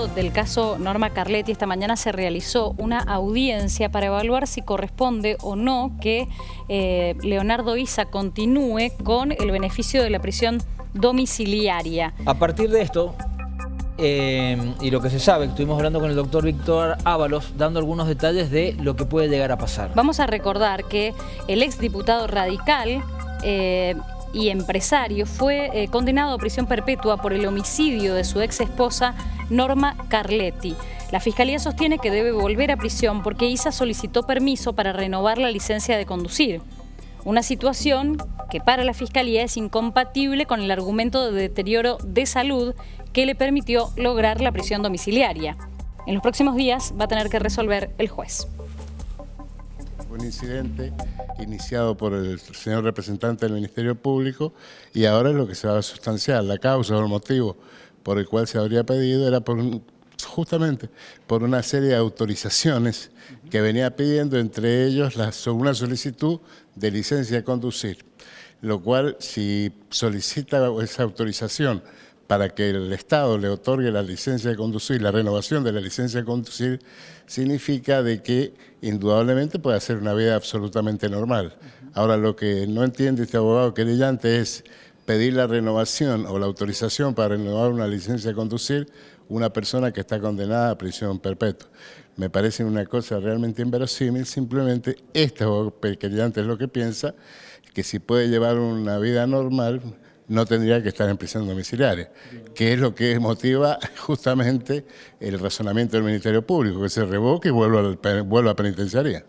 juzgado del caso Norma Carletti esta mañana se realizó una audiencia para evaluar si corresponde o no que eh, Leonardo Isa continúe con el beneficio de la prisión domiciliaria. A partir de esto, eh, y lo que se sabe, estuvimos hablando con el doctor Víctor Ábalos, dando algunos detalles de lo que puede llegar a pasar. Vamos a recordar que el exdiputado radical eh, y empresario fue eh, condenado a prisión perpetua por el homicidio de su ex esposa Norma Carletti. La Fiscalía sostiene que debe volver a prisión porque Isa solicitó permiso para renovar la licencia de conducir. Una situación que para la Fiscalía es incompatible con el argumento de deterioro de salud que le permitió lograr la prisión domiciliaria. En los próximos días va a tener que resolver el juez. Un incidente iniciado por el señor representante del Ministerio Público y ahora es lo que se va a sustanciar. La causa o el motivo por el cual se habría pedido era justamente por una serie de autorizaciones que venía pidiendo, entre ellos una solicitud de licencia de conducir, lo cual si solicita esa autorización para que el Estado le otorgue la licencia de conducir, la renovación de la licencia de conducir, significa de que indudablemente puede hacer una vida absolutamente normal. Ahora, lo que no entiende este abogado querellante es pedir la renovación o la autorización para renovar una licencia de conducir una persona que está condenada a prisión perpetua. Me parece una cosa realmente inverosímil, simplemente este abogado querellante es lo que piensa, que si puede llevar una vida normal, no tendría que estar en prisión domiciliaria, que es lo que motiva justamente el razonamiento del Ministerio Público, que se revoque y vuelva a penitenciaría.